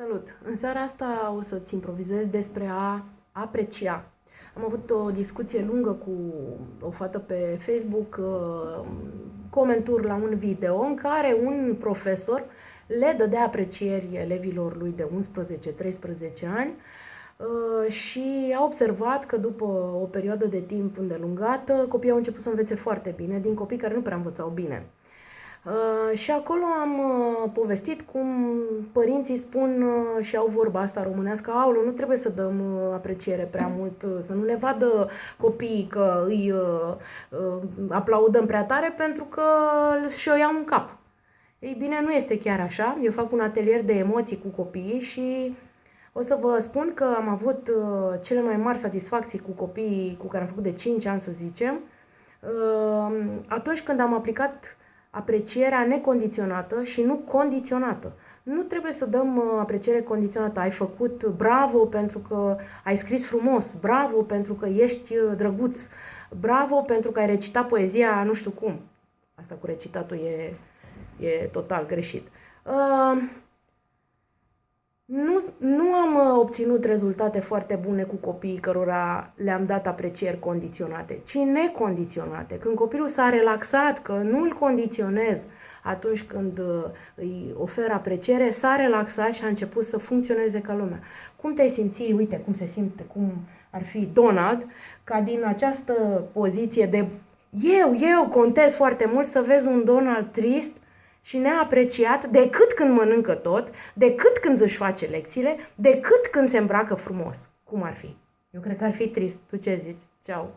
Salut! În seara asta o să-ți improvizez despre a aprecia. Am avut o discuție lungă cu o fată pe Facebook, uh, comenturi la un video în care un profesor le dădea aprecieri elevilor lui de 11-13 ani uh, și a observat că după o perioadă de timp îndelungată, copiii au început să învețe foarte bine din copii care nu prea învățau bine. Uh, și acolo am uh, povestit cum părinții spun uh, și au vorba asta românească, aulu, nu trebuie să dăm uh, apreciere prea mult, uh, să nu ne vadă copiii că îi uh, uh, aplaudăm prea tare pentru că și o iau în cap. Ei bine, nu este chiar așa. Eu fac un atelier de emoții cu copiii și o să vă spun că am avut uh, cele mai mari satisfacții cu copiii cu care am făcut de 5 ani, să zicem, uh, atunci când am aplicat aprecierea necondiționată și nu condiționată. Nu trebuie să dăm uh, apreciere condiționată. Ai făcut bravo pentru că ai scris frumos, bravo pentru că ești uh, drăguț, bravo pentru că ai recitat poezia nu știu cum. Asta cu recitatul e, e total greșit. Uh, nu, nu am uh, obținut rezultate foarte bune cu copiii cărora le-am dat aprecieri condiționate, ci necondiționate. Când copilul s-a relaxat, că nu îl condiționez atunci când uh, îi ofer apreciere, s-a relaxat și a început să funcționeze ca lumea. Cum te simți, uite cum se simte, cum ar fi Donald, ca din această poziție de eu, eu contez foarte mult să vezi un Donald trist, și neapreciat decât când mănâncă tot, decât când își face lecțiile, decât când se îmbracă frumos. Cum ar fi? Eu cred că ar fi trist. Tu ce zici? Ceau!